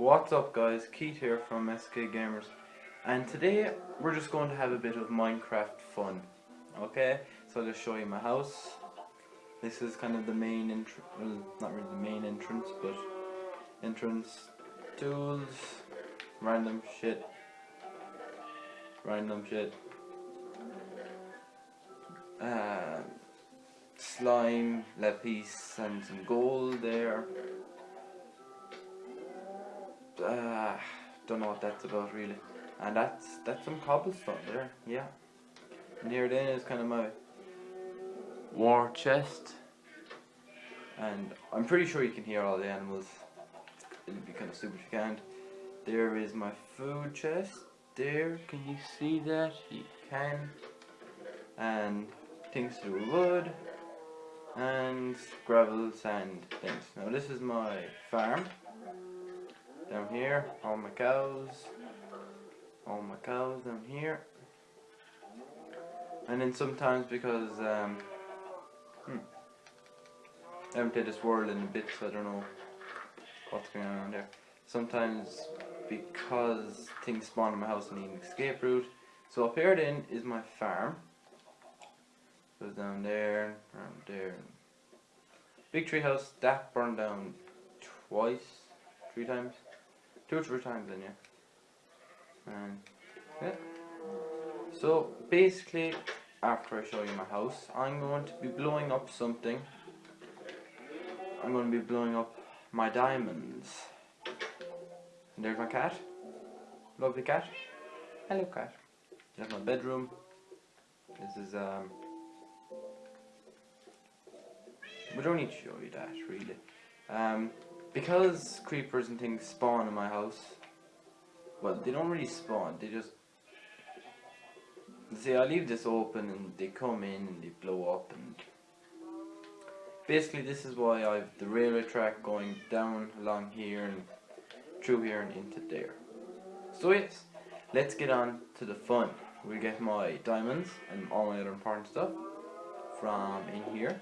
What's up guys, Keith here from SK Gamers. And today we're just going to have a bit of Minecraft fun okay? So I'll just show you my house. This is kind of the main entrance, well not really the main entrance but entrance, tools, random shit. Random shit. Uh, slime, lapis and some gold there uh, don't know what that's about really. And that's that's some cobblestone there, yeah. Near then is kind of my war chest. And I'm pretty sure you can hear all the animals. It'd be kind of stupid if you can't. There is my food chest. There, can you see that? You can. And things to do with wood. And gravel, sand, things. Now this is my farm down here, all my cows, all my cows down here. And then sometimes because, um, hmm, I haven't did this world in a bit, so I don't know what's going on there. Sometimes because things spawn in my house, I need an escape route. So up here then is my farm. Goes down there, around there. Big tree house, that burned down twice, three times. Two or three times then, yeah. And, yeah. So, basically, after I show you my house, I'm going to be blowing up something. I'm going to be blowing up my diamonds. And there's my cat. Lovely cat. Hello cat. There's my bedroom. This is, um... We don't need to show you that, really. Um, because creepers and things spawn in my house, well, they don't really spawn, they just, see, I leave this open and they come in and they blow up and basically this is why I've the railway track going down along here and through here and into there. So yes, let's get on to the fun. We'll get my diamonds and all my other important stuff from in here.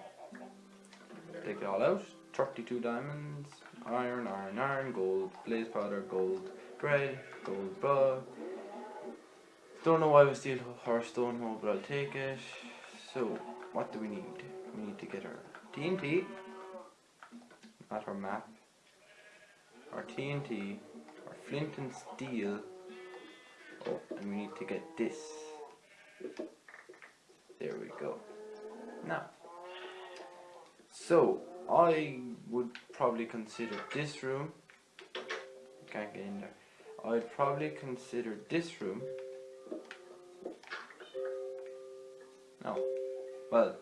Take it all out. 32 diamonds, iron, iron, iron, gold, blaze powder, gold, bread, gold bug. Don't know why we steal our stone hole, but I'll take it. So, what do we need? We need to get our TNT, not our map, our TNT, our flint and steel, oh, and we need to get this. There we go. Now, so, I would probably consider this room. Can't get in there. I'd probably consider this room. No. Well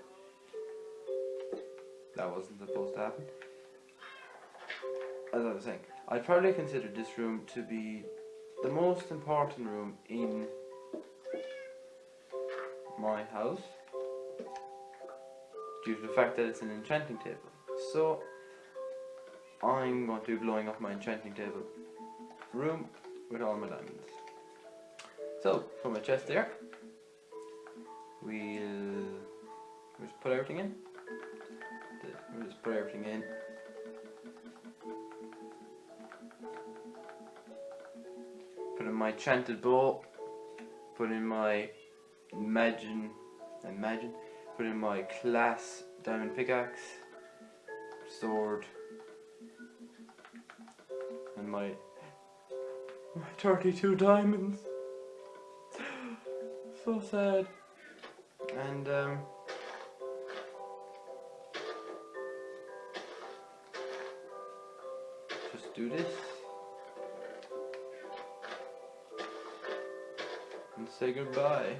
that wasn't supposed to happen. As I was saying I'd probably consider this room to be the most important room in my house due to the fact that it's an enchanting table so I'm going to be blowing up my enchanting table room with all my diamonds. So put my chest there. We'll just put everything in. We'll just put everything in. Put in my enchanted bow. Put in my imagine imagine. Put in my class diamond pickaxe sword and my my 32 diamonds. So sad. And um just do this. And say goodbye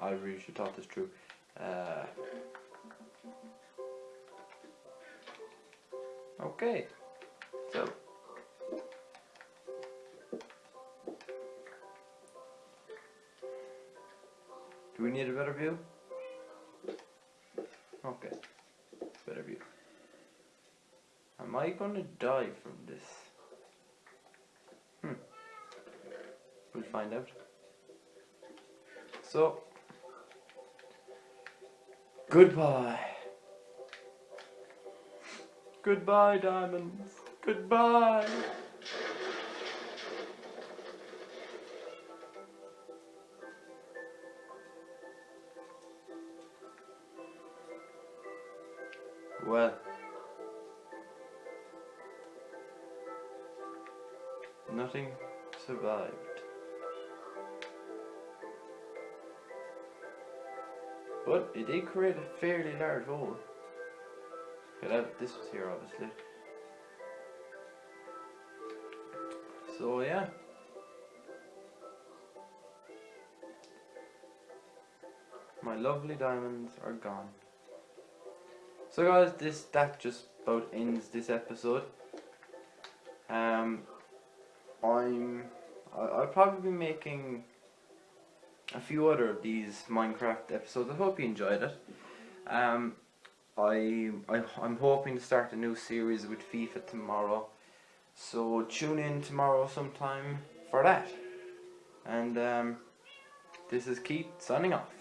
I really should talk this through. Uh, okay, so do we need a better view? Okay, better view. Am I gonna die from this? Hmm. We'll find out. So, Goodbye. Goodbye, diamonds. Goodbye. Well. Nothing survived. But it did create a fairly large hole. That, this was here obviously. So yeah. My lovely diamonds are gone. So guys, this that just about ends this episode. Um, I'm I, I'll probably be making a few other of these Minecraft episodes. I hope you enjoyed it. Um, I, I I'm hoping to start a new series with FIFA tomorrow, so tune in tomorrow sometime for that. And um, this is Keith signing off.